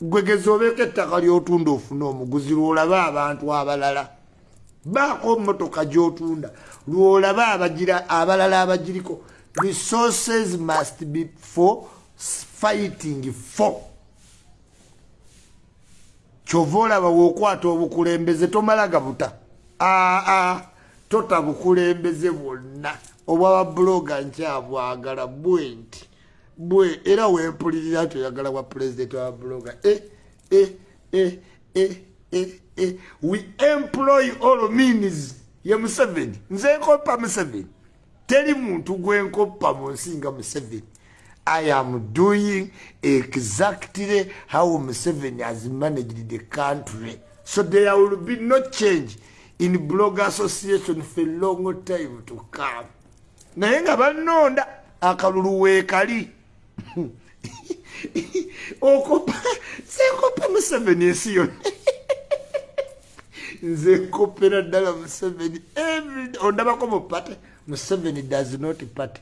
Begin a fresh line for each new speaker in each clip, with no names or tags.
gwegeza obeeko ettaka lyotunda ofune omuguzi lwolabe abantu abalala. Baako motoka gyotunda lwolabe abalala abagiriko. Resources must be for fighting for. Kyova olaba weokwata obukulembeze tomala gabuta. Aa tota bukulembeze bwonna. Obwababuloga nkyabwagala bwenti bwe era wempulirira toyagala bwa pulezidenti wababuloga e, e, e, e, e, e. we employ all means. Ye museveni. Nze nkoppa museveni. Teri muntu gwenkoppa mu nsi nga museveni. I am doing exactly how museveni has managed the country. So there will be no change in blog association for long time to come. Naye nga banonda akalulu weekali okopa senkopa museveni ensi yonna. Nze nkopera ddala museveni. Ondabako mu pate museveni does not pate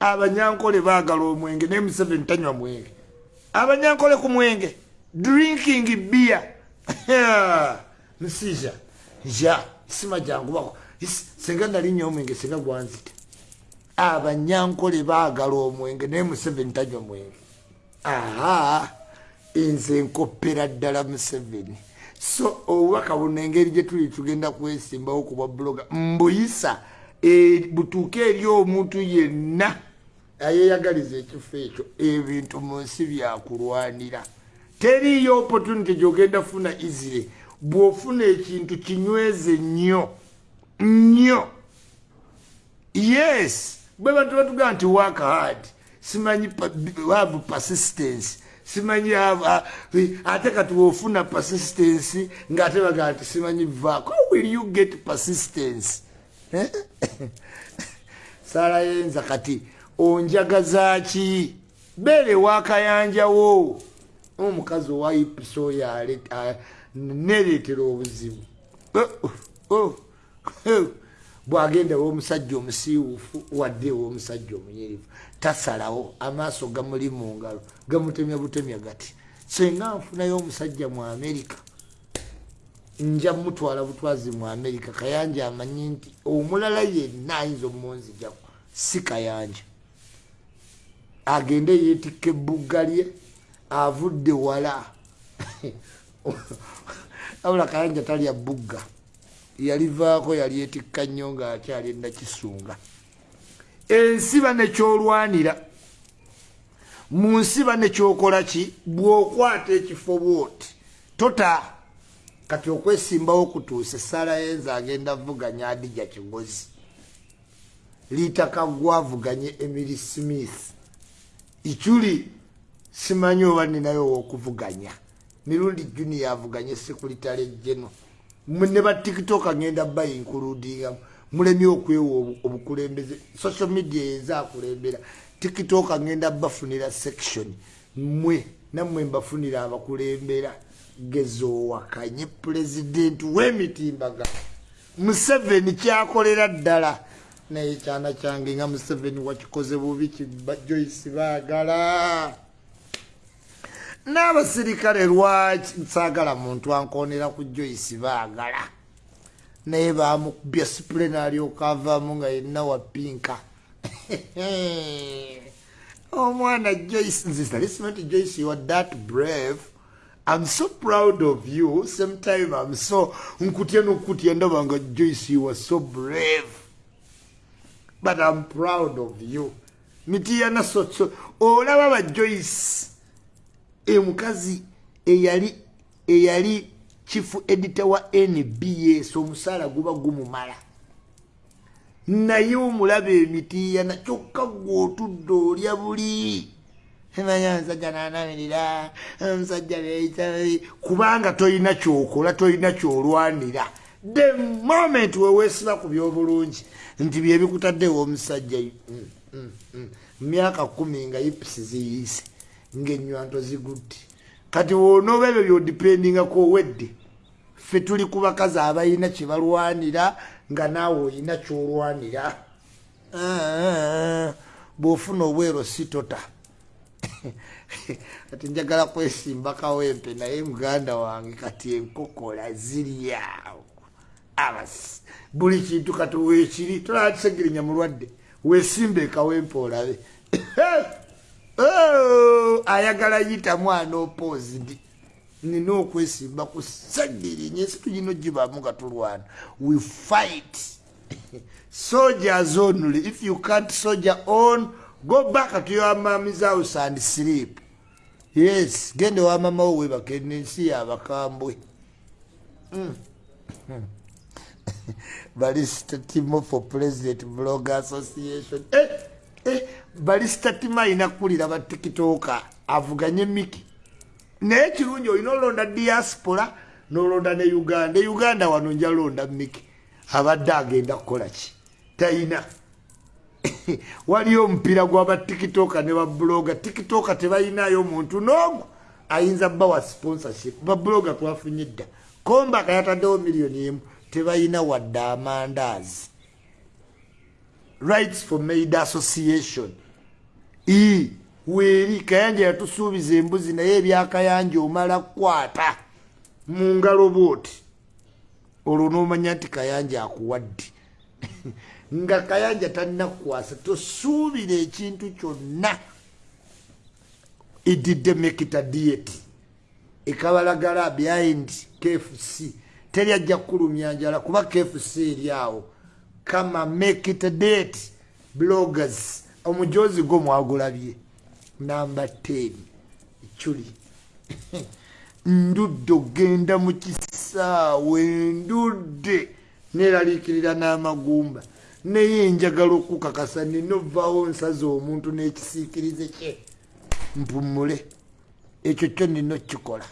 abanyankole baagala omwenge naye museveni tanywa mwenge. Abanyankole ku mwenge drinking beer. Musija ja sima jangubako senga nalinya omwenge senga gwanzite abanyankole baagala omwenge naye museveni tanywa mwenge aha nze nkopera ddala museveni. So obubaka buno engeri gye tuli tugenda kwesimbawo ku bwa buloga mbuyisa butuuke eri omuntu yenna ayeyagaliza ekifo ekyo ebintu mu nsi byakulwanira teriyo opportunity gyogenda funa isire bw'ofuna ekintu kinyweze nnyo nnyo. Yes bwe bantu batugamba nti work hard simanyi have persistence simanyi ate kati wofuna persistence ngaate bagaa nti simanyi vaako how will you get persistence? Eh? saalayenza kati onjagazaaki beere wakayanjawo omukazi owaipiso nereetera obuzibu. Oh, oh, oh. Bwagenda womusajja omusiiwufu wadde womusajja omunyirivu tasalawo amaaso gamuli mu ngalo gamutemya butemya gati senga nfunayo omusajja mu amerika nja mutwala butwazi mu amerika kayanja amanyi nti omulala yenna ayinza omunzijako si kayanja. Agende yeetikka ebugga lye avudde wala. Abula kayanja talya bugga yalivaako yali etikka nnyo ngaakyali enakisunga ensiba nekyolwanira mu nsiba nekyokola ki? Bw'okwata ekifo bwoti. Tota kati okwesimbawo kutuuse sala yenza agenda vuganya adija kigozi. Liitaka gwavuganye emily smith. Ikyuli simanyi oba ninayo owokuvuganya. Mirundi juni yavuganye sekuritale geno ne batiktok agenda bayinkuludingamu mulemye okwewa obukulembeze social media ezakulembera tiktok agenda bafunira section mwe nammwe mbafunira abakulembera. Gezoowakanye pulezidenti w'emitimbaga. Museveni kyakolera ddala. Naye kyana kyange nga museveni wakikoze bubi kibajoyisi baagala n'abasirikale lwaki nsaagala muntu ankonera ku joyisi baagala? Naye bamukubya sipulena alyoka avaamu nga yenna wa pinka. Omwana joyce nzisalisimenti joyce you are that brave. I'm so proud of you. Sometime i'm so nkutya nokutya ndaba nga joyce you are so brave. But i'm proud of you. Mitiyana soso olaba ba joyce emukazi eyali eyali chifu edita wa nbs omusaala guba gumumala. Naye omulaba emitiyana kyokka gweotudde olya buli. Manya omusajja nanamirira omusajja kubanga tolina kyokola tolina kyolwanira. The moment weweesiba ku byobulungi nti byebikutaddewo omusajja mm, mm, mm. myaka kumi nga ipisi ziyise ngaenywanto zigudde. Kati wonooba ebyo byodipendingako owedde ffe tuli ku bakazi abalina kyebalwanira nga naawe olina kyolwanira. Bw'ofuna obwero sitota kati njagala kwesimba kawempe naye muganda wange kati enkokola ziryawo abasi buli kintu kati wekiri tolakisegerinya mulwadde wesimba ekawempe olabe. Oh, ayagala yita mwana opoozi ndi nina okwesimba ku sagirinya ensitu gino gibamu nga tulwana. We fight. Soldiers only. If you can't soldier on go back to your mommy's house and sleep. Yes gende wa mama wo webake nensi yabakambwe. Mm. balista timo for president blog association. Eh, eh, balista timo ayina kulira batikitoka avuganye miki naye kirungi olina olonda diaspora nolonda ne uganda. E uganda wano njalonda miki abadde agenda kukola ki? Tayina. Waliyo omupiira gwabatikitoka ne babuloga tikitoka tebalinayo omuntu n'omu ayinza bawa sponsorship. Babuloga twafunye dda. Kombaka yataddewo miliyoni emu. Tebalina wadde amandaazi rights for maid association. I weeri kayanja yatusuubiza embuzi naye ebyakayanja omala kukwata mu ngalo booti olwo n'omanya nti kayanja akuwadde. Nga kayanja talinakukwasa tosuubira ekintu kyonna. Edidde mekita diet. Ekabalagala behind kfc teri ajja kukulumya njala kuba kfc eri awo kama mekita diet bloggers omujozi gwo mwagulabye. Namba 10 eculi ndudde ogenda mu kisaawe ndudde. Neraliikirira n'amagumba. Naye njagala okukakasa nina ovaawo nsaza omuntu n'ekisiikirize kye. Mpumule. Ekyo kyo nina okukikola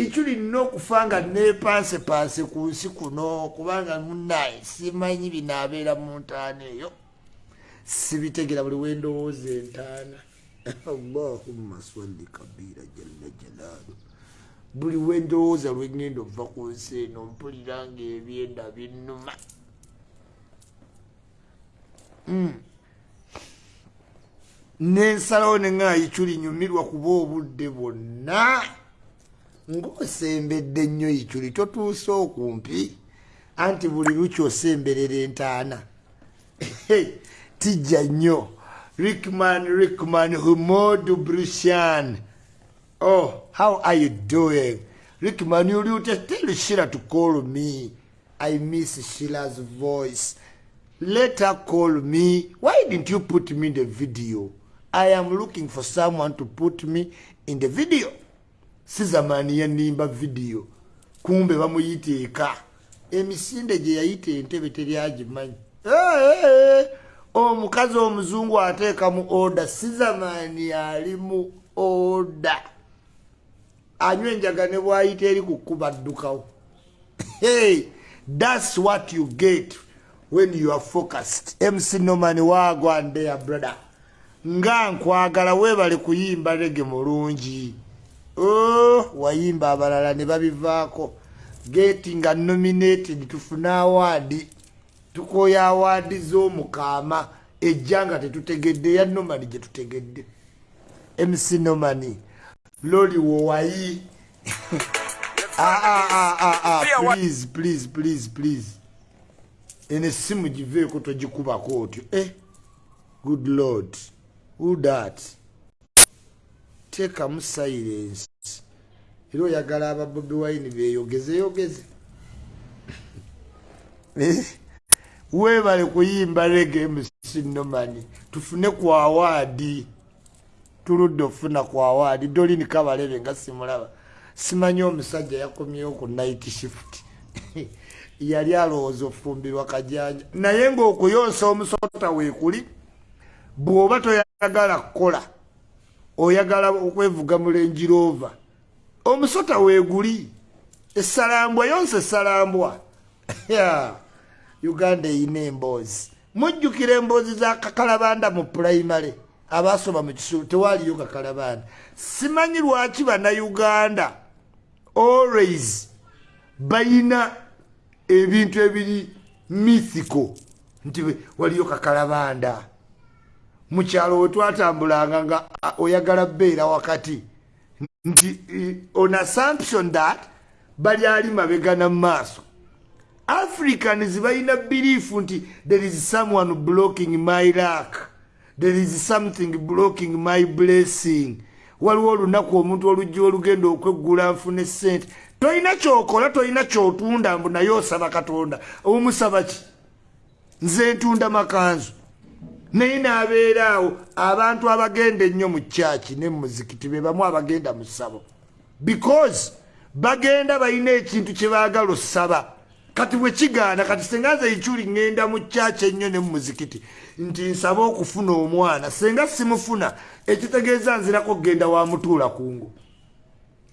ekyo lina okufa nga nepansepanse ku nsi kuno kubanga munaye simanyi binaabeera mu ntaana eyo. Sibitegera buli wendowooza entaana. Allahumma swalli kabira jalla jalaalu buli wendowooza lwengenda ova ku nsi eno mpulira nga ebyenda binnuma. Hmm. nensalawo neŋaayikyuli nyumirwa kuba obudde bwonna ng'osembedde nnyo yikyuli totuuse okumpi anti buli lukyi osemberera entaana tijja nnyo rickman rickman humodu brushan Oh, how are you doing? You just tell Sheila to call me. I miss Sheila's voice. Let her call me. Why didn't you put me in the video? I am looking for someone to put me in the video. Sizamani ya nimba video. Kumbe bamuyiteeka. Emisinde gye yayita entebe teri agimanyi. Hey, hey, hey. Omukazi omuzungu ateeka mu order. Sizamani ali mu order. anywa enjaga ne bwayita eri ku kkuba ddukawo hey, thats what you get when you are focused mc noman wagwa ndeya brother nga nkwagala weebale kuyimba rege mulungi wayimba abalala ne babivaako. Geti nga nominated tufune awaadi tukoya awaadi z'omukaama. Ejja nga tetutegedde ya nomani gye tutegedde. Mc nomani wowayi. Ah, ah, ah, please please please please. Ene esimu giveeko togikubako otyo. Eh good lord. Who that teekamu silence. Era oyagala ababobi wine beyogezeyogeze eh? weebale kuyimba rege msinomani tufune ku awaadi tuludde okufuna ku awaadi dolini kabalebe nga simulaba. Simanyi omusajja yakomyewo ku night shift. Yali alowooza ofumbirwa kajanja. Naye ngaokuyonsa omusota weekuli bw'oba toyagala kukola oyagala okwevuga mulenjirova omusota weeguli esalambwa yonsa esalambwa uganda eyina emboozi. Mujjukira emboozi za kakalabanda mu pulayimale abasoma mu kisulu tewaliyo kakalabaana simanyi lwaki bannayuganda always bayina ebintu ebiri mithiko nti waliyo kakalabanda mukyalo wetwatambulanga nga oyagala beera wakati. Nti on assumption that bali ali mabegana mumaaso africans balina belief nti there is someone blocking my luck. There is something blocking my blessing. Waliwo olunaku omuntu olujja olugenda okweggula nfune sente tolina kyokola tolina kyotunda mbu naye osaba katonda. Omusaba ki? Nze ntunda makanzu naye naabeera awo abantu abagenda ennyo mu kyaki ne mumuzikiti be bamu abagenda mu ssabo. Because bagenda balina ekintu kye baagala osaba. Kati bwe kigaana kati senga nze ekyuli ŋŋenda mu kyaki ennyo ne mumuzikiti nti nsaba okufuna omwana senga simufuna ekitegeeza nzirako kgenda wamutuula kungu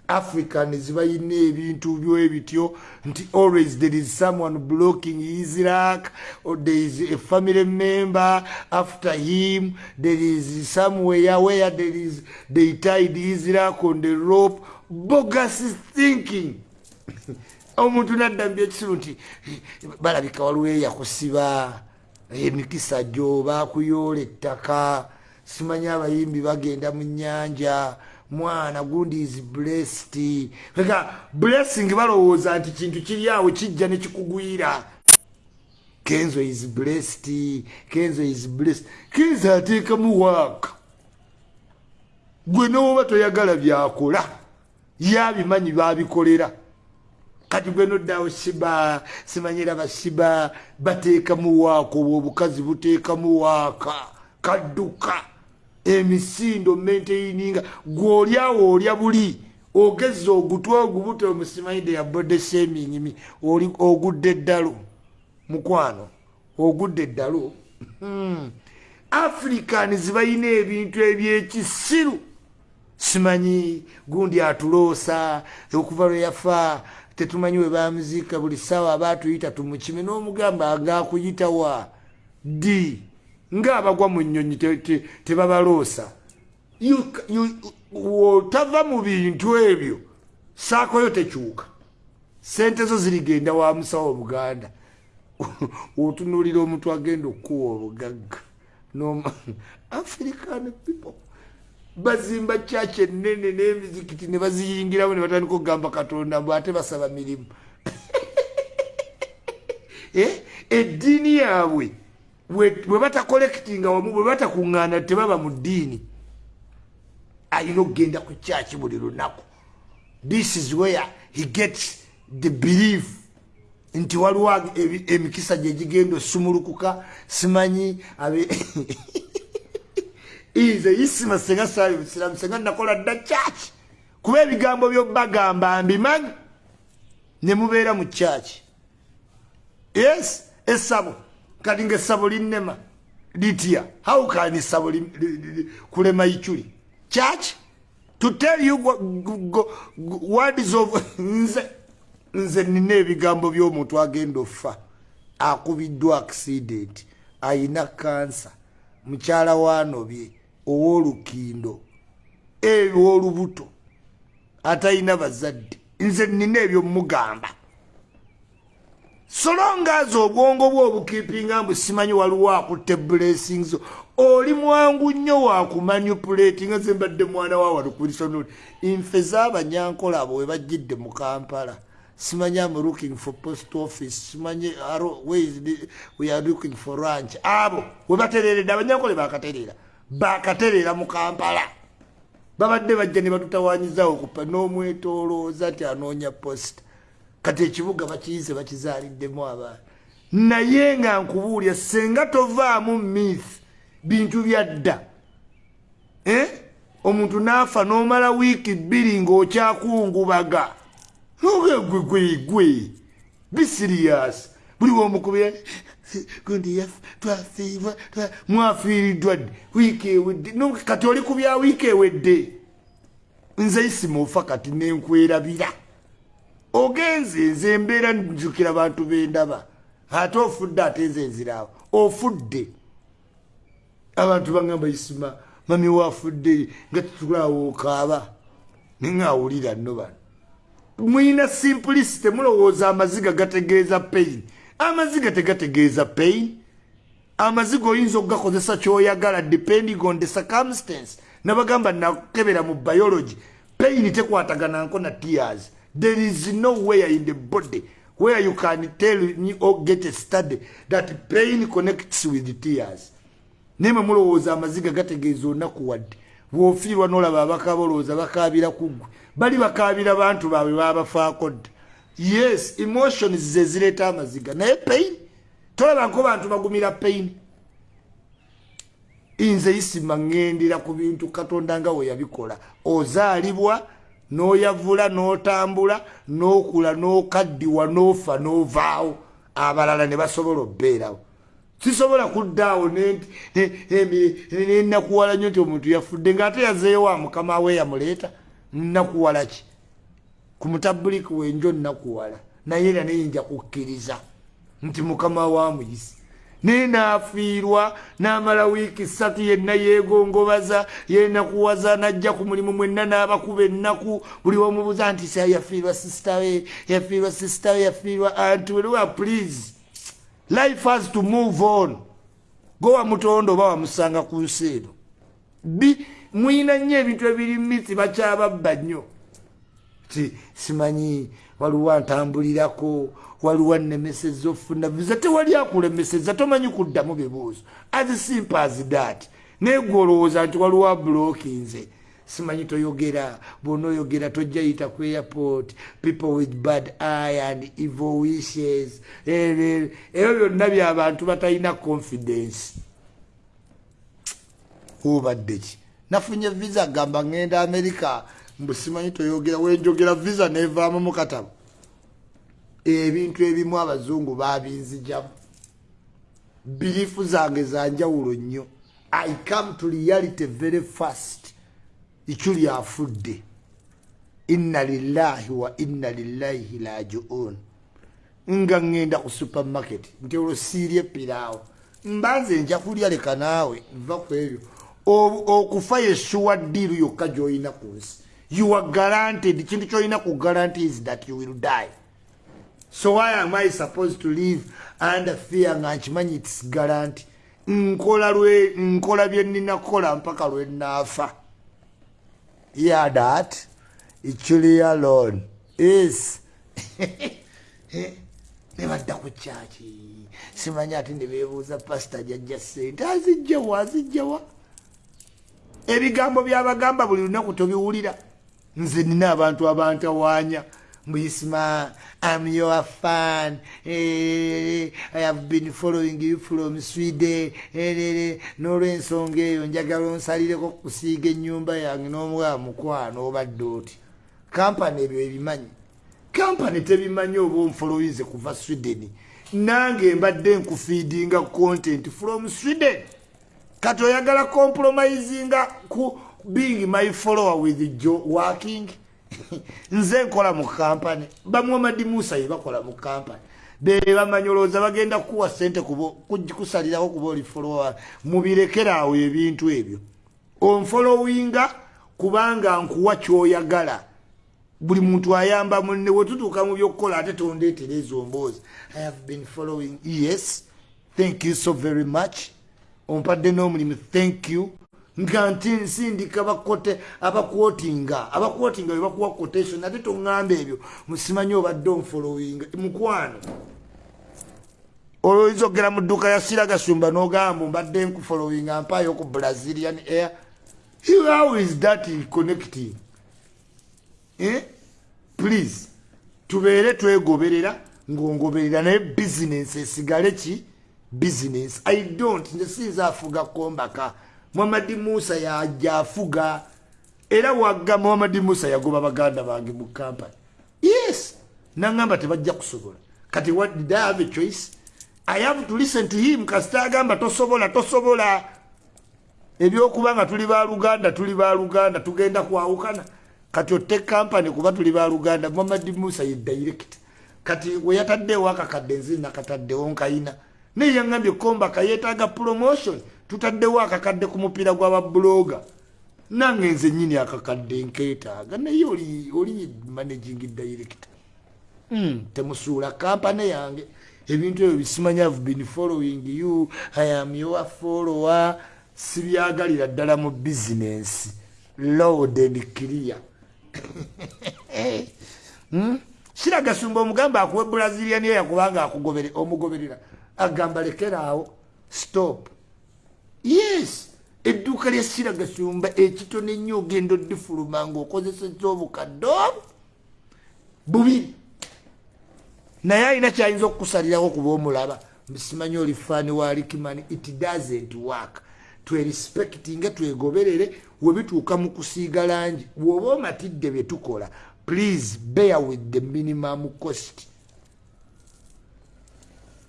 africans balina ebintu byebityo nti always there is someone blocking his luck or there is a family member after him there is somewhere where there is they tied his luck on the rope. Bogus thinking. Omuntu nadda mubyekisiru nti balabika waliwo eyakusiba emikisa gyo bakuyoola ettaka. Simanyi abayimbi bagenda mu nyanja mwana gundi is blessed. Ega blessing balowooza nti kintu kiri awo kijja nekikugwira kenzo is blessed. Kenzo is blessed. Kenzo ateekamu waaka gwe nowoba toyagala byakola yabimanyi babikolera. Kati gwe noddawo siba simanyira basiba bateekamu waaka obwo obukazi buteekamu waaka kadduka emisindo menteininga gweolyawo olya buli ogeza ogutwa ogubuta omusimaide ya bode semingimi ogudde eddalo mukwano ogudde eddalo hmm. africans balina ebintu ebyekisiru simanyi gundi atuloosa okuva lwe yafa tetumanyi we bamuziika buli ssaawa aba atuyita tumukimi n'omugamba agakuyitawa di ngaabagwa mu nnyonyi tebabaloosa. Otava mu bintu ebyo saakoyo tekyuka sente zo zirigenda wa musawo buganda. Otunuulira omuntu agenda okukuwa obugagga. African people. Bazimba kyaki enene n'emizikiti ne baziyingiramu ne batandika okugamba katonda mbw ate basaba mirimu. Eh? eddiini yaabwe bwe batakolekitinga wamu bwe batakuŋŋaana tebaba mu ddiini. Alina okugenda ku kyaki buli lunaku. This is where he gets the belief. Nti waliwo emikisa gye gigenda osumulukuka simanyi nze isima senga saali busiramu senga nakola dda kyaki kuba ebigambo byobagamba mbimanyi ne mubeera mu kyaki yes esabo kati nga essabo linnema litya. How can essabo kulema ikyuli church? To tell you words of nze nze nina ebigambo by'omuntu agenda ofa akubiddwa accident ayina kansa mukyala wanobye ow'olukindo ebyolubuto atayina bazadde. Nze nina ebyo mugamba solongazi obwongo bwe obukiipinga mbu simanyi waliwo akutte blessings oli mwangu nnyo wakumanipulati nga ze mbadde mwana wa walukulisonoli nfe z'abanyankola abo we bajjidde mu kampala. Simanyi am looking for post office simanyi we are looking for ranch abo we batereredde abanyankola bakatereera bakatereera mu kampala. Babadde bajja ne batutawanyizawo kupa n'omwetolooza ti anoonya posta kati ekibuga bakiyize bakizaaliddemu abaana naye nga nkubuulya senga tovaamu mith bintu byadda eh? omuntu naafa n'omala wiiki bbiri ng'okyakungubaga. Ogegwegwegwe bisiriyas buli womukubira gundi twafiibwa mwafiiriddwa dde wiiki ewedde. Kati oli ku bya wiiki ewedde? Nze isima ofa kati nenkwerabira ogenze nze embeera njukira bantu bendaba ate ofudde ate nze nziraawo ofudde. Abantu bagamba isima mami wafudde nga tutulaawo okaaba neŋawulira nno bano. Mwina simplicity mulowooza amaziga gategeeza pain. Amaziga tegategeeza pain? Amaziga oyinza okugakozesa kyoyagala depending on the circumstance. Nabagamba nakebera mu biology pain tekkwatagananko na tears there is no where in the body where you can tell me or get a study that pain connects with tears. Naye mwe mulowooza amaziga gategeeza olunaku wadde. Bwofiirwa nolaba abakaba olowooza bakabira kuggwe bali bakabira bantu baabwe babafaako dda. Yes emotions ze zireeta amaziga. Naye pain? Tolaba nko bantu bagumira pain. Nze isima ŋŋendera ku bintu katonda nga we yabikola. Ozaalibwa n'oyavula n'otambula n'okula n'okaddiwa n'ofa n'ovaawo. Abalala ne basobola obbeerawo. Sisobola kuddaawo nenakuwala nyo nti omuntu yafudde ngaate yazeeyo wa mukama we yamuleeta? Nakuwala ki? Ku mutabuliki wenjo nakuwala naye era neyinja kukkiriza nti mukama wamuyisi naye naafiirwa n'amala wiiki ssatu yenna yeegongobaza yenakuwaza najja ku mulimu mwenna n'abakuba ennaku. Buli wamubuuza nti sa yafiirwa sisita we yafiirwa sisita we yafiirwa anti weluwa please life has to move on. Go wamutonda oba wamusanga ku nsi eno. Bi mwina nnyo ebintu ebiri miti bakyababba nnyo. Ti simanyi waliwo ntambulirako waliwo nnemeseza ofuna visa tewali akulemeseza tomanyi kuddamu bibuuzo that naye gwe olowooza nti waliwo abulookinze simanyi toyogera bwona oyogera tojja yita ku airport people with bad eye and evil wishes. Ebyo byonna byabantu batalina confidence. Ubadde ki? Nafunye visa gamba ŋŋenda america mbusimanyi toyogera wenjogera visa nevaamu mukatabo ebintu ebimu abazungu babinzijamu birifu zange zanjawulo nnyo. I come to reality very fast. Ekyo lyafudde. Inna lillahi wa inna lillahi lajiun nga ŋŋenda ku supermarket nti olwo siirye piraawo mbanze nja kulya leka naawe nva ku ebyo. Okufa yesuwa ddiiru yokka gy'olina ku nsi you are guaranteed. Kintu kyolina ku guarantee is that you will die. So why am i supposed to live under fear? Nga nkimanyi its guarantee. Nkola lwe nkola bye nninakola mpaka lwe naafa. Yeah that? Ichuli alone. Is nebadda ku kyaki simanyi ate nebebuuza pasita jajja sente azijjawa azijjawa. Ebigambo byabagamba buli lunaku tobiwulira nze nina abantu abantawaanya mbuyisima am your fan. Eh, i have been following you from sweden. Eh, n'olwensonga eyo njagala onsalireko kusiiga ennyumba yange n'omuwa mukwano obadde oti. Kampani ebyo ebimanyi? Kampani tebimanyi oba onfolowinze kuva sweden. Nange mbadde nkufiidinga content from sweden. Kati oyagala compromisinga ku being my follower with jo working. Nze nkola mu kampani bamuhamadi musa yebakola mu kampani bebamanyolooza bagenda kuwa sente kusalirako kuba oli follower mubirekeraawo ebintu ebyo. Onfolowinga kubanga nkuwa kyoyagala. Buli muntu ayamba munne wetutuuka mu byokukola ate tondeetera ezo mboozi. I have been following yes thank you so very much. Ompadde n'omulimu thank you nga nti nsindika bakote abakwotinga abakwotinga webakuwa quotation ate toŋŋamba ebyo musimanyi obadde onfolowinga mukwano. Olwoyinza okgera mu dduuka ya siragasumba n'ogamba mbadde nkufolowinga mpaayo ku brazilian air? How is that connecting? Eh? please tubeere twegoberera ng'ongoberera naye bizinesi esigale ki? Bizinesi i don't nze sinza afuga kombaka muhamadi musa yajja afuga era wagga muhamadi musa yagoba baganda bange mu kampani yes. Naŋamba tebajja kusobola. Kati what did i have a choice? I have to listen to him. Kasita agamba tosobola tosobola. Ebyokuba nga tuli baluganda tuli baluganda tugenda kwawukana. Kati otte kampani kuba tuli baluganda muhamadi musa ye direct. Kati weyataddewo akakadde nzi nakataddewo nkayina. Naye yaŋambye kombaka yeetaaga promotion tutaddewo akakadde ku mupiira gw'ababuloga nange nze nyini akakadde nkeetaaga naye oli managing director. Mm, temusuula kampani yange. Ebintu ebyo bisimanya have been following you i am your follower. Sibyagalira ddala mu bizinensi load and clear. Hmm? kiragasumba omugamba akuwa brazilian eyo yakubanga omugoberera. Agamba lekeraawo stop yes. Edduuka lya siragasumba ekitone ennyo ogenda oddifuluma ngaokozeseza obukadde obu bubiri naye alina kyayinza okukusalirawo kuba omulaba simanyi oli faani wa rikimani it doesn't work. Twerespecti nga twegoberere webituuka mu kusiiga langi woba omatidde byetukola please bear with the minimum cost.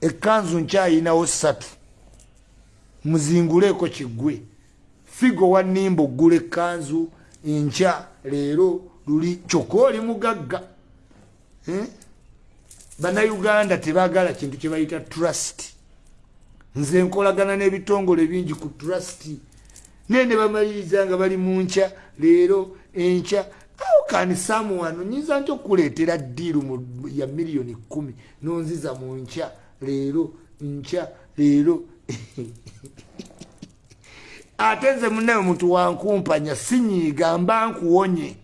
Ekanzu nkyayinawo ssatu muzinguleeko kigwe. Figo wanimba oggula ekanzu enkya leero luli kyokka oli mugagga. Eh? bannayuganda tebagala kintu kyebayita trust. Nze nkolagana n'ebitongole bingi ku trust. Naye ne bamaliriza nga bali mu nkya leero enkya awukani samuwano nyinza nti okuleetera ddiiru ya miliyoni kumi nonziza mu nkya leero nkya leero ate nze munaye omuntu wankumpanya sinyiiga mba nkuwonye.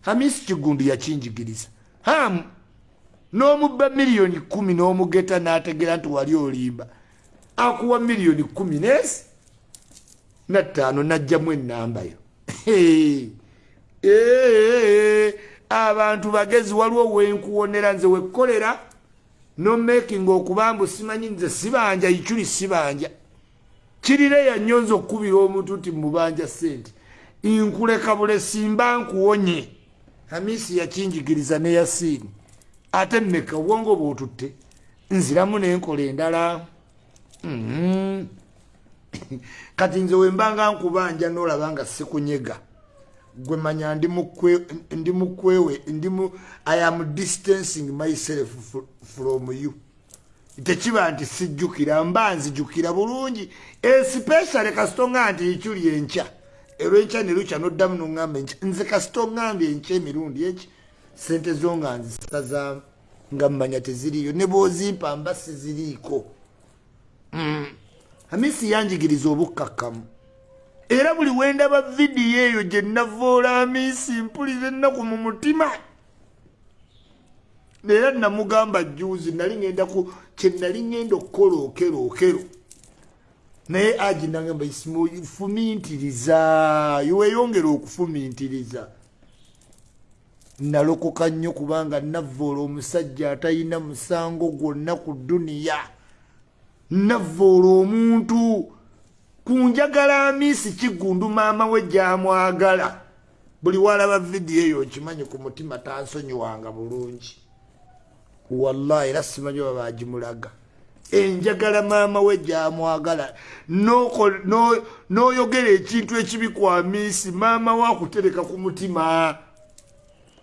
Hamisi kigundu yakinjigiriza. Hamu n'omubba miliyoni kumi n'omugeta n'ategera nti wali olimba. Akuwa miliyoni kumi nesi nattaano najjamu enambayo abantu bagezi waliwo wenkuwonera nze wekkolera nomaking okubambu simanyi nze sibanja ikyuli sibanja. Kirire yanyonza okukubira omuntu nti mubanja sente nkuleka bule simba nkuwonye. Hamisi yakinjigiriza neyasiini ate mmeka obwongo bwotutte? Nziramu nenkola endala. Mm-hmm. kati nze wembanga nkubanja nolaba nga sikunyega gwe manya ndi mukwewe ndimu i am distancing myself from you. Tekiba nti sijjukira mba nzijukira bulungi. Especially kasitoŋa nti ekyuli enkya erwenkya nelukya noddamu noŋamba enkya. Nze kasitoŋambye enkya emirundi eki sente zo nga nzisaza nga mmanya teziriyo ne bwozimpa mba siziriiko. Mm. hamisi yanjigiriza obukkakkamu era buli wendaba vidiyo eyo gye navoola hamisi mpulira ennaku mu mutima. Era namugamba juzi nali ngenda ku kyenali ngenda okukola okero okero. Naye agi nagamba fumintiriza iweyongera okufumintiriza nalokoka nnyo kubanga navoola omusajja atalina musango gwonna ku duniya navoola omuntu ku njagala amiisi kigundu maama we gyamwagala. Buli walaba vidiyo eyo nkimanyi ku mutima tansonyiwanga bulungi. Wallahi era simanyi oba bagimulaga enjagala maama we gyamwagala. N'oyogera ekintu ekibi ku amiisi maama we akutereka ku mutima.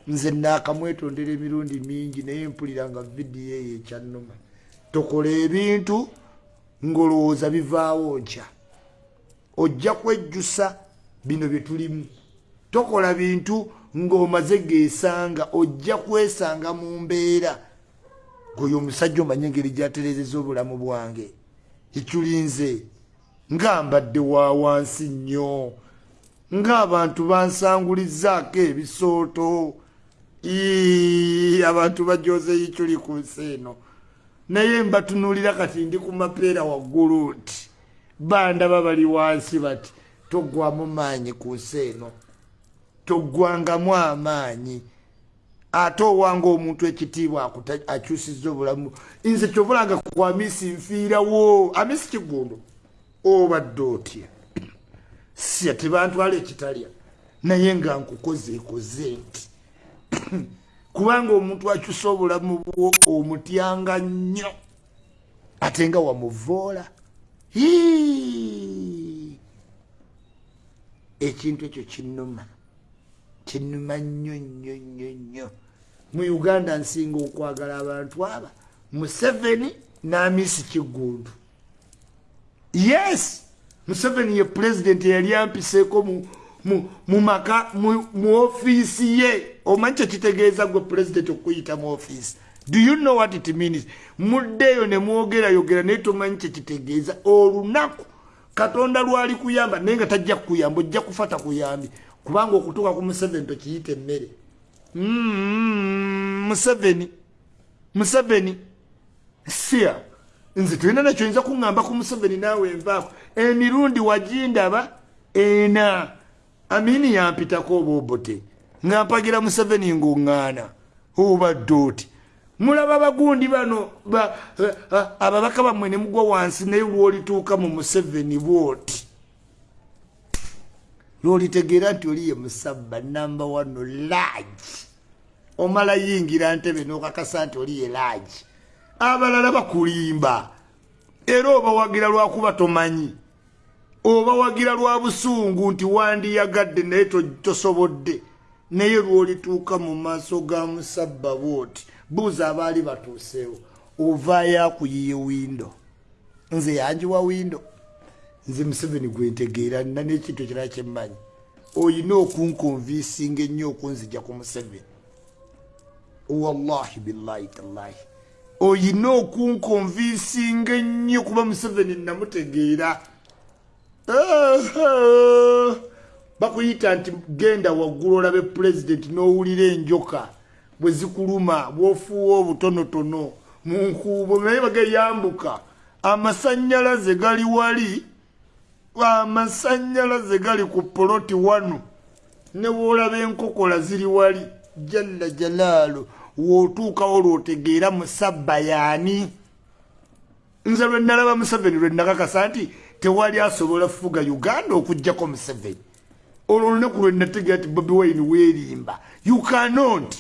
Nze nakamwetondera emirundi mingi naye mpulira nga vidiyo eyo ekyannuma tokola ebintu ngolowooza bivaawo nkya ojja kwejjusa. Bino byetulimu tokola bintu ng'omaze geesanga ojja kwesanga mu mbeera. Goyo omusajja omanye engeri gyaterezeza obulamu bwange. Ekyulinze ngambadde wa wansi nnyo. Ng'abantu bansangulizaako ebisooto. Abantu bajoze yikyuli ku nsi eno. Naye mbatunulira kati ndi ku mapeera waggulu nti bandaba bali wansi bati toggwamu maanyi ku nsi eno. Toggwangamu amaanyi. Ate owanga omuntu ekitiibwa akyusiza obulamu. Nze kyobulanga ku amisi nfiirawo amisi kigundu obadde otya sya tebantwala ekitalya naye nga nkukozeekoze nti. Kubanga omuntu akyusa obulamu bwo omutyanga nnyo ate nga wamuvoola ekintu ekyo kinuma kinuma nnyo nnyo nnyo nnyo. Mu uganda nsinga okwagala abantu aba museveni n'amisi kigundu. Yes! Museveni ye pulezidenti eyali ampiseeko mu mu ofiisi ye. Omanyi kyekitegeeza gwe pulezidenti okuyita mu ofiisi do you know what it means? Muddeeyo ne mwogerayogera naye tomanyi kyekitegeeza olunaku katonda lwali kuyamba naye nga tajja kukuyamba ojja kufa takuyambi kubanga okutuuka ku museveni tokiyita emmere. Mm, museveni. Museveni. Sia. Nze tulina nakyoyinza kuŋŋamba ku museveni naawe envaako. Emirundi wagindaba ena. Amini yampitako oba obote? Nga mpagira museveni ng'oŋŋaana. Obadde oti mulaba bagundi bano ababaka bammwe ne mugwa wansi naye lwolituuka mu museveni bwoti. Lwolitegeera nti oli ye musabba namba wano lagi omala yingira ntebe n'okakasa nti oli ye lagi abalala bakulimba. Era obawagira lwakuba tomanyi. Obawagira lwa busungu nti wandiyagadde naye tosobodde. Naye lwolituuka mu maaso ga musabba bwoti buuza abaali batuuseewo ovaayo akuyiye windo nze yanjiwa windo nze museveni gwentegeera nina n'ekintu kirala kyemmanyi oyina okunkonviisinga ennyo okunzija ku museveni. Wallahi billahi tallahi. Oyina okunkonviisinga ennyo kuba museveni namutegeera. Bakuyita nti genda waggulu olabe pulezidenti n'owulira enjoka bwe zikuluma bwofuuwa obutonotono mu nkuubo naye bageyambuka amasanyalaze gali wali amasanyalaze gali ku poloti wano ne woolaba enkokola ziri wali jalla jalaalu wootuukawo lwotegeera musabba yaani nze lwe nalaba museveni lwe nakakasa nti tewali asobola fuga uganda okugjako museveni. Olwo olunaku lwe nategeera ti bobi wine weerimba. You cannot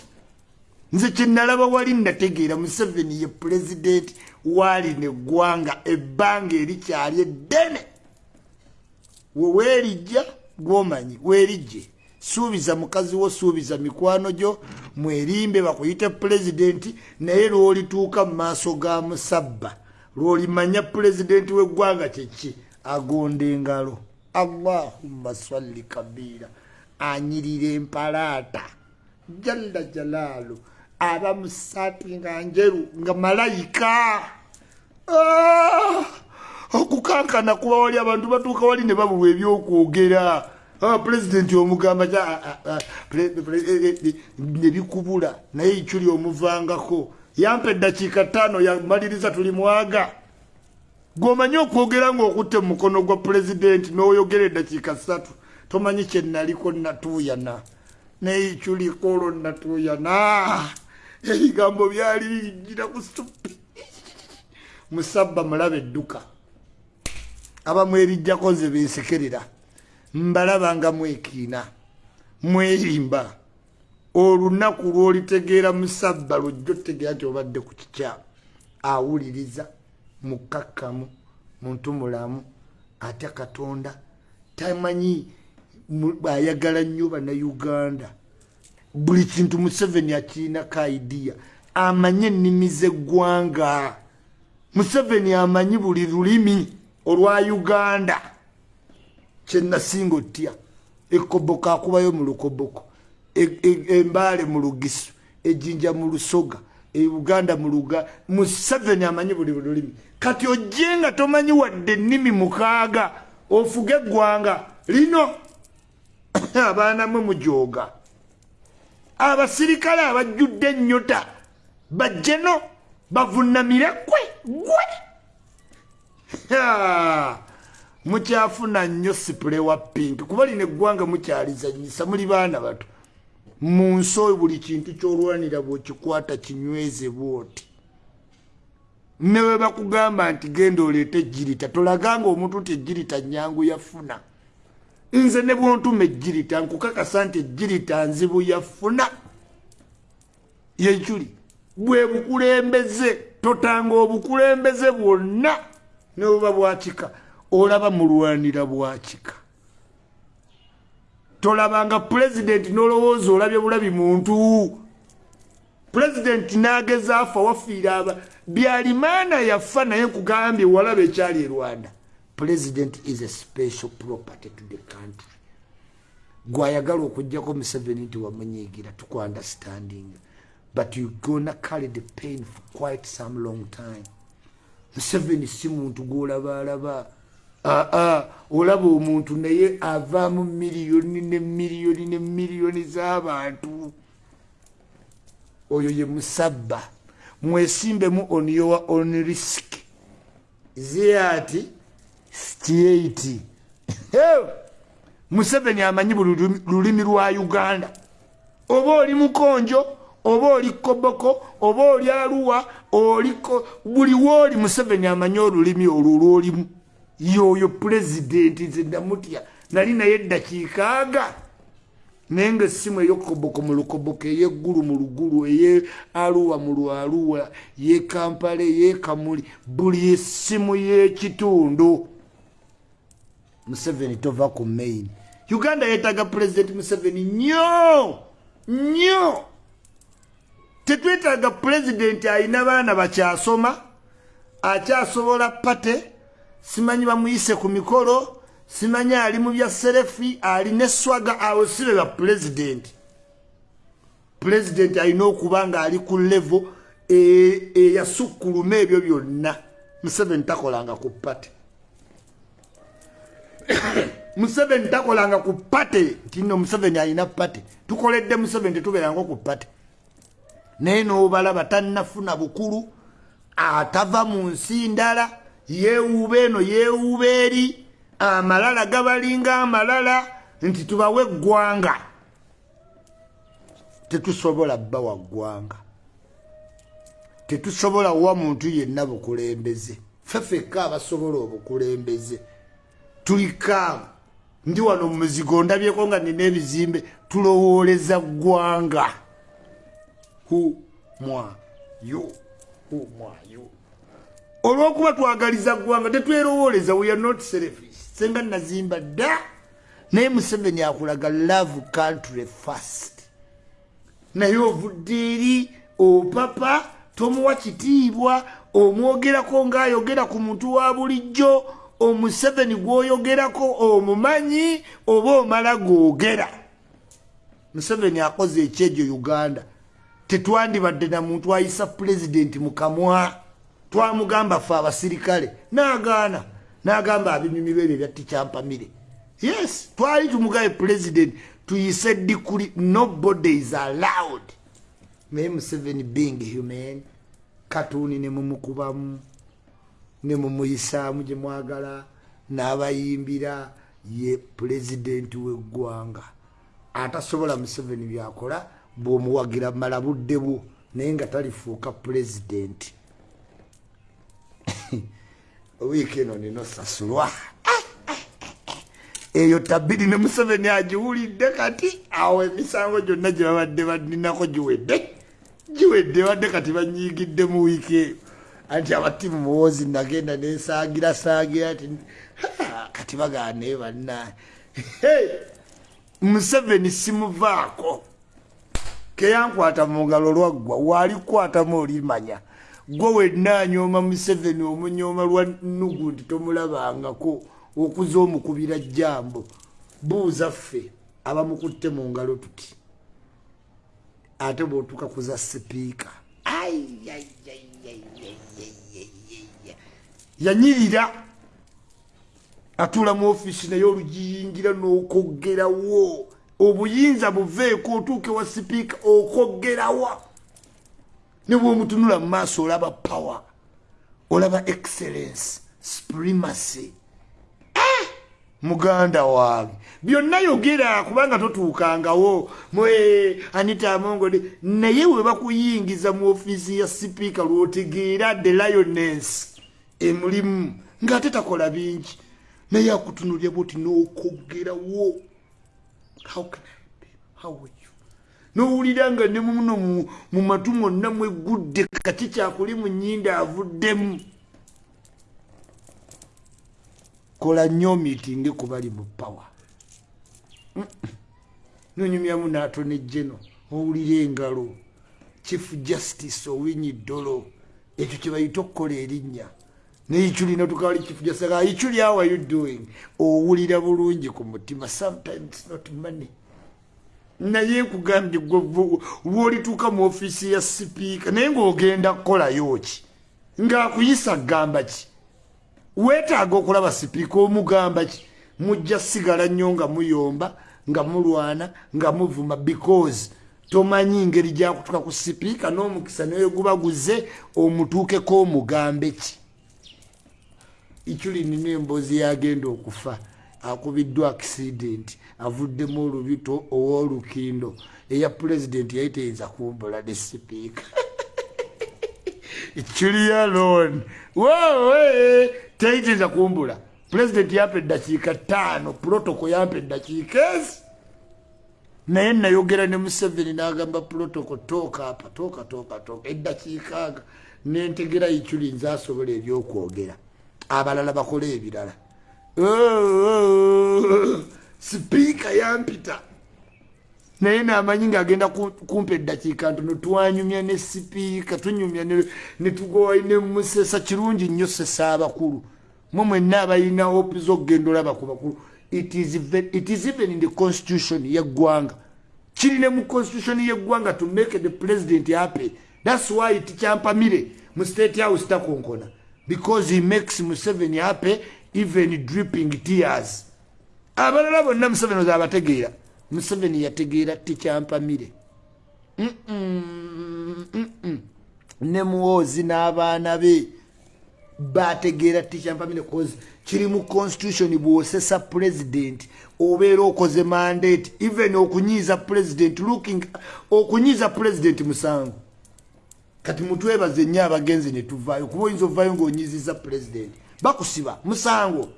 nze kyenalaba wali nategeera museveni ye pulezidenti waali neggwanga ebbanga erikyali eddene. Weweerijja gwomanyi weerijje. Suubiza mukazi wo suubiza mikwano gyo mwerimbe bakuyite pulezidenti naye lwolituuka mu maaso ga musabba. Lwolimanya pulezidenti w'eggwanga kyeki agonda engalo. Allahumma salli kabiira anyirira empalaata. Jalla jalaalu aba musaati nga njeru nga malayika. Ah! okukankana kuba wali abantu batuuka wali ne babulwa ebyokwogera. Ah, pulezidenti omugamba ah, nebikubula naye ikyuli omuvangako yampa eddakiika ttaano yamaliriza tuli mwaga. Gwomanyi okwogera ngaokutte mu mukono gwa pulezidenti n'oyogera eddakiika ssatu tomanyi kyenaliko natuuyana. Naye ikyuliko olwo natuuyana ebigambo byali bijira ku stupi musabba mulaba edduka. Abamu ebijjako nze bensekerera. Mbalaba nga mwekiina mwerimba. Olunaku lwolitegeera musabba lwojja otegeera nti obadde ku kikyamu awuliriza mukakkamu muntu mulamu ate katonda tamanyi ayagala nnyo bannauganda buli kintu museveni akirinako idiya amanyi ennimi zeggwanga. Museveni amanyi buli lulimi olwa uganda. Kyenasinga otya? Ekoboko akubayo mu lukoboko embaale mu lugisu ejjinja mu lusoga euganda mu luga. Museveni amanyi buli lulimi. Kati ojje nga tomanyi wadde ennimi mukaaga ofuge eggwanga lino. Abaana mwe mujooga abasirikale abajjudde ennyota bajjeno bavunamire kwe gwe mukyafuna nnyo sipule wa pinki kuba lina eggwanga mukyalizanyisa muli baana bato. Mu nsi oyo buli kintu kyolwanira bwekikwata kinyweze bwoti. Ne bwe bakugamba nti genda oleete ejjirita tolaganga omuntu nti ejjirita nyangu yafuna nze ne bwontuma ejjirita nkukakasa nti ejjirita nzibu yafuna. Yekuli bwe bukulembeze totanga obukulembeze bwonna. Ne buba bwakika olaba mulwanira bwakika tolabanga pulezidenti nolowooza olabye bulabi muntu. Pulezidenti nageza afa wafiira aba byalimaana yafa naye nkugambye walaba ekyali e rwanda president is a special property to the country. Gwayagala okuggyako museveni nti wamunyiigira tukuunderstanding but you gonna carry the pain for quite some long time. Museveni si muntu gwolabaalaba. Aa olaba omuntu naye avaamu miliyoni ne miliyoni ne miliyoni z'abantu. Oyo ye musabba. Mwesimbemu on your own risk. Ziye ati t8 museveni amanyi buli lulimi lwa uganda. Oba oli mukonjo oba oli koboko oba oli aluwa oliko buli wooli museveni amanyi olulimi olwo olwolimu yoyo pulezidenti nze namutya nali naye eddakiikaaga naye nga essimu eyokoboko mu lukoboko eyeggulu mu lugulu eye aluwa mu lwaluwa ye kampala eyekamuli buli essimu y'ekitundu. Museveni tova ku main uganda yeetaga pulezidenti museveni nnyo nnyo. Tetwetaaga pulezidenti alina baana bakyasoma akyasobola pate simanyi bamuyise ku mikolo simanyi ali mu bya serefi alina eswaga awo sibe ba pulezidenti pulezidenti alina okuba nga ali ku levo eyasukkuluma ebyo byonna. Museveni takolanga ku pate museveni takolanga ku pate. Nti no museveni alina pate. Tukoledde museveni tetubeeranga ku pate. Naye n'obalaba tannafuna bukulu atava mu nsi ndala yeewuuba eno yeewuuba eri amalala gabalinga amalala nti tubawe eggwanga. Tetusobola bbawa ggwanga. Tetusobola wa muntu yenna bukulembeze. Fefekka abasobola obukulembeze tulikaamu ndi wano mumuzigo ndabyeko nga nina ebizimbe tulowooleza ggwanga. Olwokuba twagaliza ggwanga tetwerowooleza weare not selfish. Senga nazimba dda naye museveni akulaga love country first. Naye ovudde eri opapa tomuwa kitiibwa omwogerako ng'ayogera ku muntu wa bulijjo omuseveni gwoyogerako omumanyi oba omala googera museveni akoze ekyejo uganda. Tetwandibadde na muntu ayisa pulezidenti mukamwa twamugamba fe abasirikale nagaana nagamba abimimiro ebyo byatikyampamire yes twali tumugabe pulezidenti tuyise dikuli nobody is allowed. Naye museveni being human katuuni nemumukubamu nemumuyisaamu gye mwagala n'abayimbira ye pulezidenti w'eggwanga. Atasobola museveni byakola bw'omuwagira mala budde bwo naye nga talifuuka pulezidenti wiiki eno ninosasulwa eyo tabiri ne museveni agiwulidde kati awo emisango gyonna gye babadde baninako giwedde. Giwedde badde kati banyiigidde mu wiiki eyo anti abatimu muwozi nagenda nensagira sagira ti kati baganaye banna. Museveni simuvaako. Keyankwata mungalo lwaggwa walikwatamu olimanya. Gwe wenanyooma museveni omunyooma lwa nugu nti tomulabangako okuza omukubira jambo buuza ffe abamukutte mu ngalo tuti ate bwotuka kuza sipiika yanyirira. Atula mu ofiisi naye olugiyingira n'okoggerawo obuyinza buveeko otuuke wa sipiika okoggerawa ne bwomutunula mu maaso olaba power olaba excellence supremacy. Eh! muganda wange byonna yogera kubanga totuukangawo. Mwe anita amongode naye we bakuyingiza mu ofiisi ya sipiika lwotegeera the lioness emulimu ng'ate takola bingi. Naye akutunulya bwoti n'okoggerawo n'owulira nga ne muno mu matu mwonna mwegudde kati kyakuli mu nnyinda avuddemu. Kola nnyo miitingi kubali mu pawa nonyumyamu n'atone jeno owulira engalo. Chief justice owinyi ddolo ekyo kye bayita okukola erinnya neichulina tukawali chief justice aichuli how are you doing? Owulira bulungi ku mutima. Sometimes not money. Naye nkugambye lwolituuka mu ofiisi ya sipiika naye ng'ogenda kukolayo ki? Ng'akuyisa kugamba ki? Weetaaga okulaba sipiika omugamba ki? Mujja sigala nnyo nga muyomba nga mulwana nga muvuma because tomanyi ngeri gyakutuka ku sipiika n'omukisa naye gubaguze omutuukeko omugambe ki ikyulinina emboozi yagenda okufa akubiddwa accident avuddemu olubito ow'olukindo. Eya pulezidenti yali teyinza kumbula ne sipiika ikyuliyalon wowe teyiteyinza kumbula pulezidenti yampa eddakiika ttaano protoko yampa eddakiika ezi. Naye nayogera ne museveni n'agamba protoko tooka apa tooka tooka tooka. Eddakiika aga nentegera ikyuli nze asobola ebyokwogera abalala bakole ebirala. Sipiika yampita. Naye namanyi ngaagenda kumpa eddakiika ntono twanyumya ne sipiika tunyumya netugowa ne musesa kirungi nnyo sesa abakulu. Mwe mwenna abalina opiza okugenda olaba ku bakulu. It is even in the constitution yeggwanga kiri ne mu constitution yeggwanga to make the president happy. Thats why tikyampamire mu state house takonkona because he makes museveni happy even dripping tears. Abalala bonna museveni oza abategeera museveni yategeera tikyampamire ne muwozi n'abaana be bategeera tikyampamire cause kiri mu constitution bwosesa president obeera okoze mandate even okunyiiza president looking okunyiiza president musango kati mutwebaze nnyo abagenzi ne tuvaayo kuba oyinza ovaayo ng'onyiziza president. Bakusiba musango.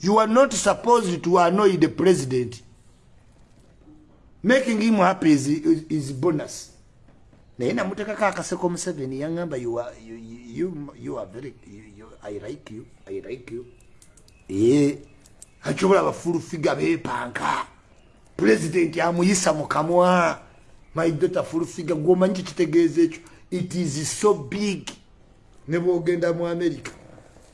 You are not supposed to annoy the president. Making him happy is, is, is bonus. Naye namutekako akaseko museveni yaŋamba you, you, you, you are very you, you, i like you i like you. Ee akyobola abafulufiga beepanka. President amuyisa mu kamwa. My daughter fulufiga gwomanyi kikitegeeza ekyo it is so big. Ne bwogenda mu america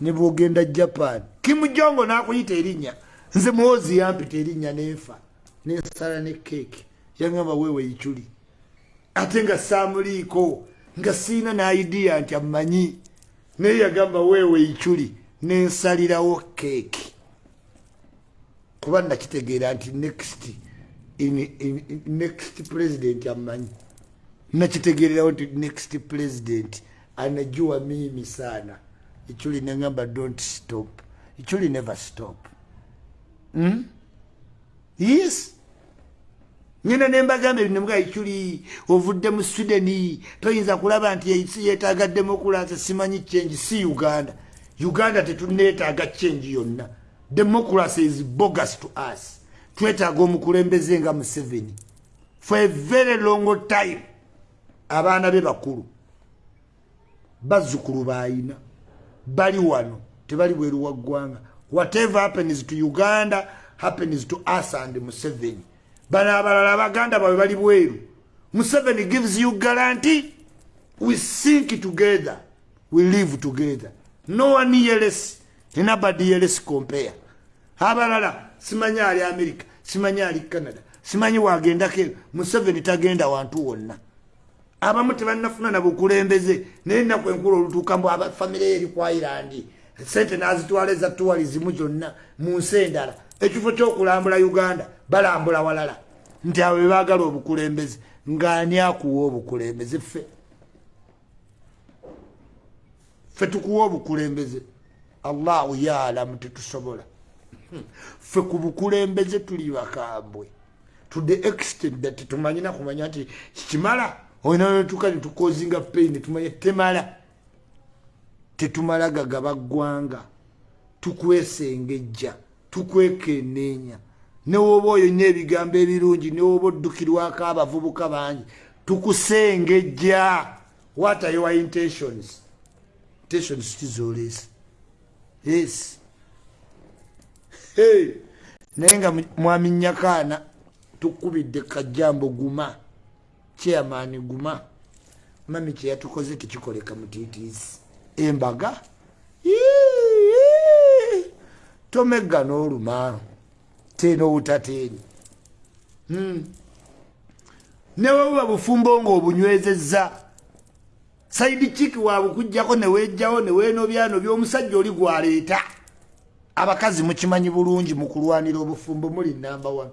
ne bwogenda japan kimujongo nakuyita erinnya. Nze muwozi yampita erinnya nenfa nensala ne keeki yaŋamba wewe ikyuli ate nga saamuliiko nga siina naidiya nti amanyi naye yagamba wewe ikyuli nensalirawo keeki kuba nakitegeera nti next in, in, next president amanyi nakitegeererawo nti next president anajua mimi sana. Ikyuli neŋamba don't stop. Ikyuli never stop. Hmm? yes. Nyina nembagamba ebinemuga ikyuli ovudde mu sweden toyinza kulaba nti ensi yetaaga demokulasi simanyi kyengi si uganda. Uganda tetuneetaaga kyengi yonna. Democracy is bogus to us. Twetaaga omukulembeze nga museveni. For a very long time abaana be bakulu bazzukulu baayina bali wano tebali bweru wa ggwanga. Whatever happens to uganda happens to us and museveni. Bano abalala baganda bawe bali bweru. Museveni gives you guarantee we sink together we live together. No one yeles nobody yeles compare. Abalala simanyi ali america simanyi ali canada simanyi wagendako museveni tagenda wantu wonna abamu tebannafuna nabukulembeze naye ennaku enkulu olutuuka mbu abafamire eri kwa irandi sente nazitwala ezatuwalizimu zonna mu nsi endala. Ekifo kyokulambula uganda balambula walala. Nti abo bebagala obukulembeze ngaani akuwa obukulembeze? Ffe. Ffe tukuwa obukulembeze. Allahu yaalamu tetusobola. Ffe ku bukulembeze tuli bakambwe. To the extent that tumanyina kumanya nti kikimala oyinanetuka netukozinga pain netumanya temala tetumala gagaba ggwanga tukwesengejja tukwekenneenya newoba oyo nyo ebigambo ebirungi newoba oddukirwako abavubuka bangi tukusengejja what are your intentions? Intentions tizoleesa yes. Hey. naye nga mwami nyakaana tukubidde kajambo guma chairman guma mami kyeyatukoze tekikoleka mutiitiisi embaga tomegga n'oluma teena obutateeni hmm. newebuba bufumbo ngaobunywezezza saidi kiki wabukugjako newejjawo newenobyano byomusajja oli gwaleeta abakazi mukimanyi bulungi mukulwanira obufumbo muli namba one.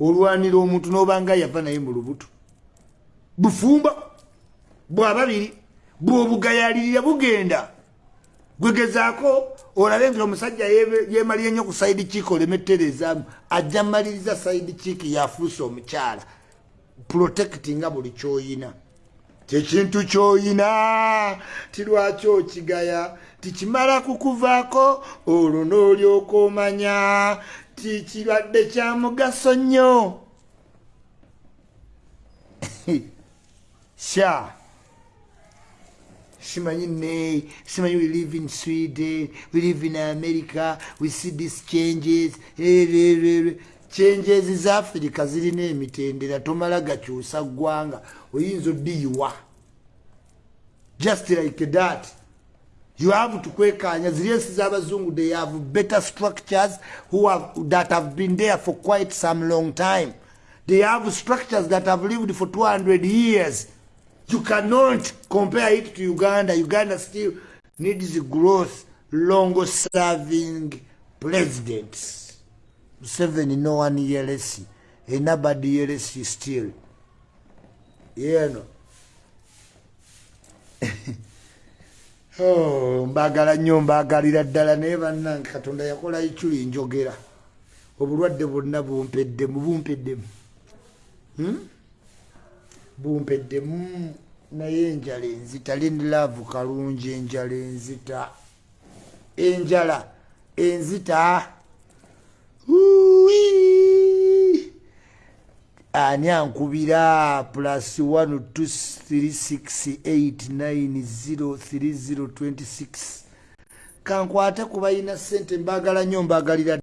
Olwanira omuntu nobanga yava naye mu lubuto bufumbo bwababiri bwobugayalirira bugenda. Gwegezaako olabe nti omusajja yemalire nnyo ku saidi kiiki olemetterezaamu ajja maliriza saidi kiiki yafuuse omukyala protectinga buli kyoyina. Kyekintu kyoyina tilwaki okigaya? Tikimala kukuvaako olwo noolyoka omanya tikirwadde kya mugaso nnyo sha. Simanyi ne simanyi we live in sweden. We live in america. We see these changes. Eh, changes za africa. Zirina emitendera tomala gakyusa ggwanga oyinza oddiyiwa just like that. You have to kwekanya. Ziri ensi z'abazungu they have better structures who have, that have been there for quite some long time. They have structures that have lived for 200 years you cannot compare it to uganda. Uganda still needs growth long serving presidents. Seven no one years anybody years still. Know Oh, mbagala nnyo mbagalira ddala naye bannange katonda yakola ikyuli njogera. Obulwadde bwonna bumpeddemu bumpeddemu. Hmm? Bumpeddemu naye enjala enzita lindilaavu kalungi enjala enzita. Enjala enzita ani ankubira? Plus 1236890326 kankwate kubayina sente mbagala nnyo mbagalira